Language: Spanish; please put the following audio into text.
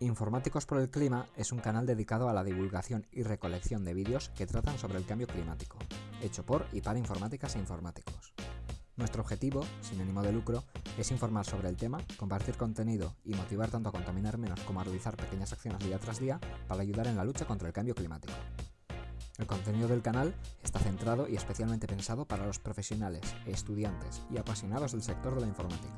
Informáticos por el Clima es un canal dedicado a la divulgación y recolección de vídeos que tratan sobre el cambio climático, hecho por y para informáticas e informáticos. Nuestro objetivo, sin ánimo de lucro, es informar sobre el tema, compartir contenido y motivar tanto a contaminar menos como a realizar pequeñas acciones día tras día para ayudar en la lucha contra el cambio climático. El contenido del canal está centrado y especialmente pensado para los profesionales, estudiantes y apasionados del sector de la informática.